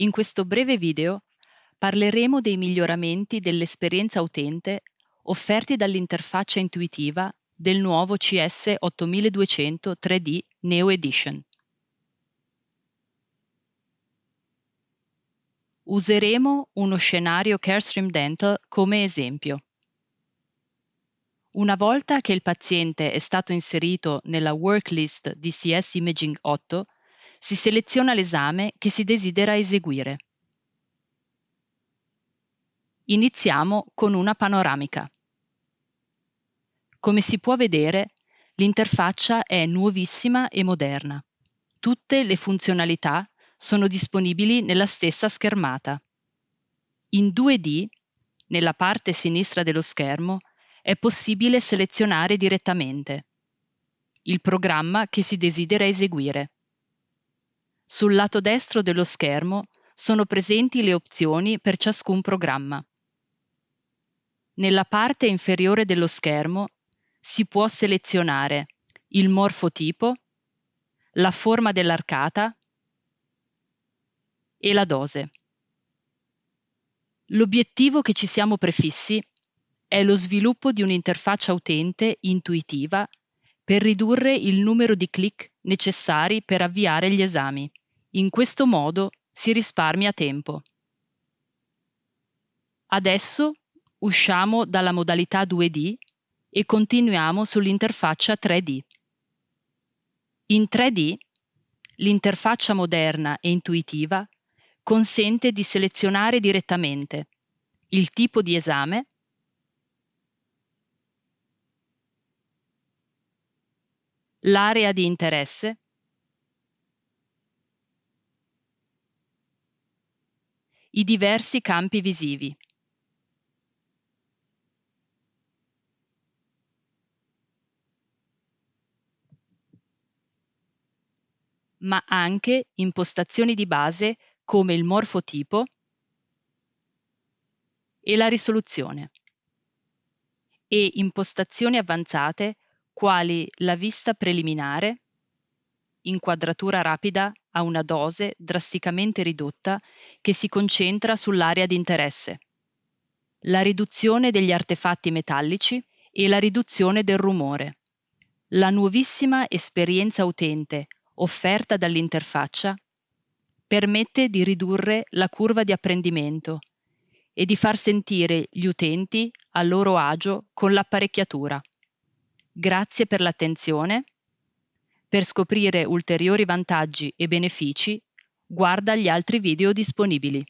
In questo breve video parleremo dei miglioramenti dell'esperienza utente offerti dall'interfaccia intuitiva del nuovo CS 8200 3D Neo Edition. Useremo uno scenario Carestream Dental come esempio. Una volta che il paziente è stato inserito nella worklist di CS Imaging 8, si seleziona l'esame che si desidera eseguire. Iniziamo con una panoramica. Come si può vedere, l'interfaccia è nuovissima e moderna. Tutte le funzionalità sono disponibili nella stessa schermata. In 2D, nella parte sinistra dello schermo, è possibile selezionare direttamente il programma che si desidera eseguire. Sul lato destro dello schermo sono presenti le opzioni per ciascun programma. Nella parte inferiore dello schermo si può selezionare il morfotipo, la forma dell'arcata e la dose. L'obiettivo che ci siamo prefissi è lo sviluppo di un'interfaccia utente intuitiva per ridurre il numero di clic necessari per avviare gli esami. In questo modo si risparmia tempo. Adesso usciamo dalla modalità 2D e continuiamo sull'interfaccia 3D. In 3D, l'interfaccia moderna e intuitiva consente di selezionare direttamente il tipo di esame l'area di interesse, i diversi campi visivi. ma anche impostazioni di base come il morfotipo e la risoluzione e impostazioni avanzate quali la vista preliminare, inquadratura rapida a una dose drasticamente ridotta che si concentra sull'area di interesse, la riduzione degli artefatti metallici e la riduzione del rumore. La nuovissima esperienza utente offerta dall'interfaccia permette di ridurre la curva di apprendimento e di far sentire gli utenti a loro agio con l'apparecchiatura. Grazie per l'attenzione. Per scoprire ulteriori vantaggi e benefici, guarda gli altri video disponibili.